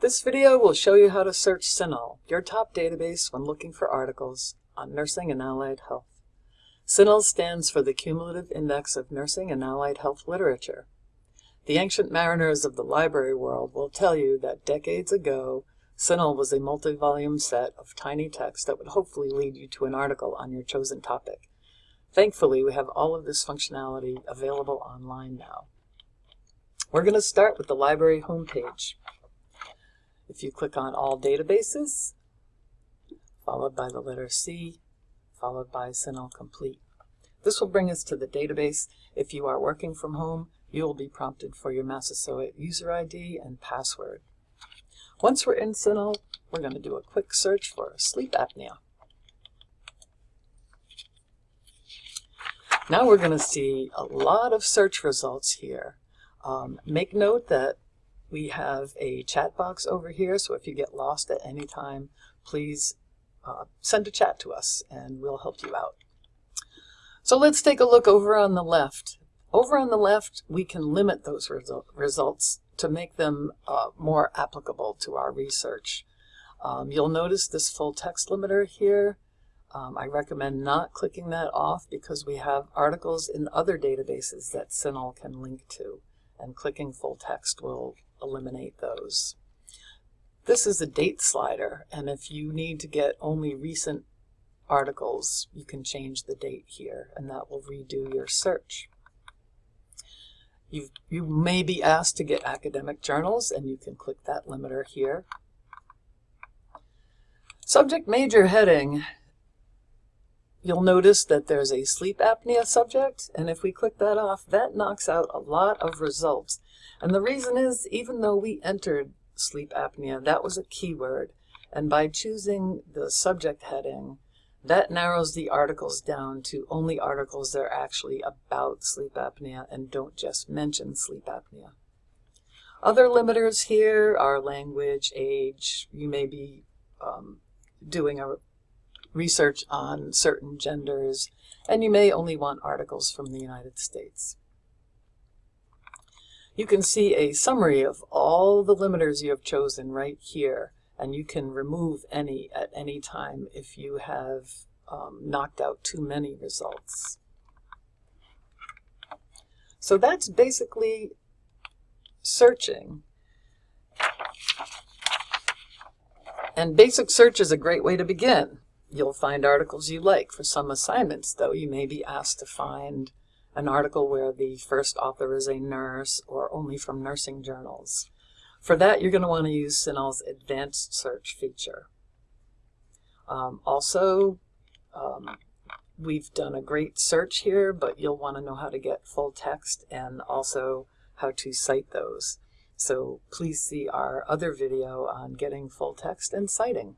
This video will show you how to search CINAHL, your top database when looking for articles on nursing and allied health. CINAHL stands for the Cumulative Index of Nursing and Allied Health Literature. The ancient mariners of the library world will tell you that decades ago, CINAHL was a multi-volume set of tiny text that would hopefully lead you to an article on your chosen topic. Thankfully, we have all of this functionality available online now. We're going to start with the library homepage. If you click on All Databases, followed by the letter C, followed by CINAHL Complete. This will bring us to the database. If you are working from home, you will be prompted for your Massasoit user ID and password. Once we're in CINAHL, we're going to do a quick search for sleep apnea. Now we're going to see a lot of search results here. Um, make note that we have a chat box over here, so if you get lost at any time, please uh, send a chat to us and we'll help you out. So let's take a look over on the left. Over on the left, we can limit those resu results to make them uh, more applicable to our research. Um, you'll notice this full text limiter here. Um, I recommend not clicking that off because we have articles in other databases that CINAHL can link to, and clicking full text will eliminate those. This is a date slider, and if you need to get only recent articles, you can change the date here, and that will redo your search. you you may be asked to get academic journals, and you can click that limiter here. Subject major heading. You'll notice that there's a sleep apnea subject, and if we click that off, that knocks out a lot of results. And the reason is, even though we entered sleep apnea, that was a keyword, and by choosing the subject heading, that narrows the articles down to only articles that are actually about sleep apnea and don't just mention sleep apnea. Other limiters here are language, age, you may be um, doing a research on certain genders, and you may only want articles from the United States. You can see a summary of all the limiters you have chosen right here, and you can remove any at any time if you have um, knocked out too many results. So that's basically searching. And basic search is a great way to begin. You'll find articles you like. For some assignments, though, you may be asked to find an article where the first author is a nurse or only from nursing journals. For that, you're going to want to use CINAHL's advanced search feature. Um, also, um, we've done a great search here, but you'll want to know how to get full text and also how to cite those. So please see our other video on getting full text and citing.